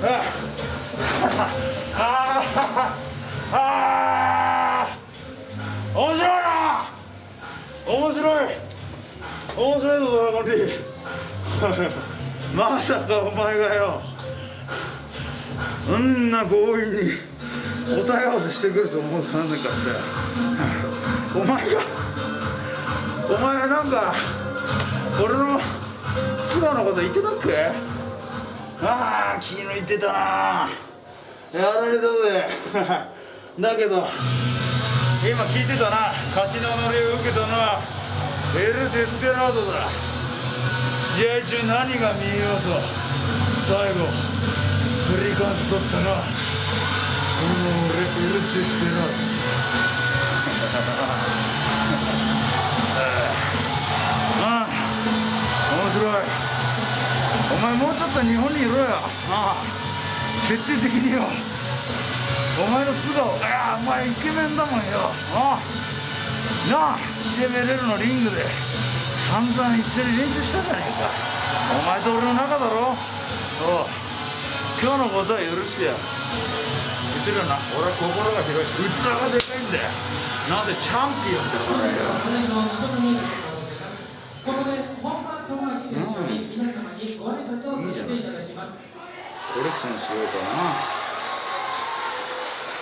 ああ面白い。な面白い。面白い。ぞドラゴンリーまさかお前がよそんな強引に答え合わせしてくると思うとなんなかったお前がお前なんか俺の素顔のこと言ってたっけああ気抜いてたな。やられたぜだけど今聞いてたな。勝ちの乗りを受けたのはエル・デスペラードだ。試合中何が見えようと最後スリーカウント取ったのはこの俺エル・デスペラード。前もうちょっと日本にいろよ。ああ。徹底的によ。お前の素顔。いやお前イケメンだもんよ。ああ。なあ。CMLL のリングで。散々一緒に練習したじゃねえか。お前と俺の仲だろ。おう。今日のことは許してや。言ってるよな。俺は心が広い。器がでかいんだよ。なんでチャンピオンだからよ。コレクションしようか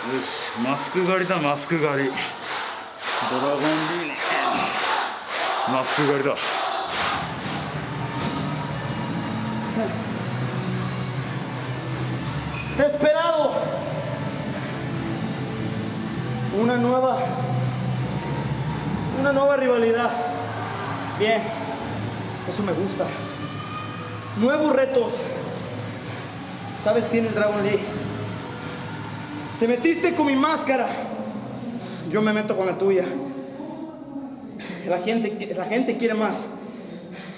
なよしマスク狩りだマスク狩りドラゴンリーのマスク狩りだ Esperado. Una nueva. Una nueva rivalidad. Bien. Eso me gusta. Nuevos retos. ¿Sabes quién es Dragon Lee? Te metiste con mi máscara. Yo me meto con la tuya. La gente, la gente quiere más.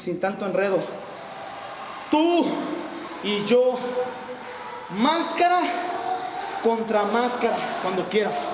Sin tanto enredo. Tú y yo Máscara contra máscara, cuando quieras.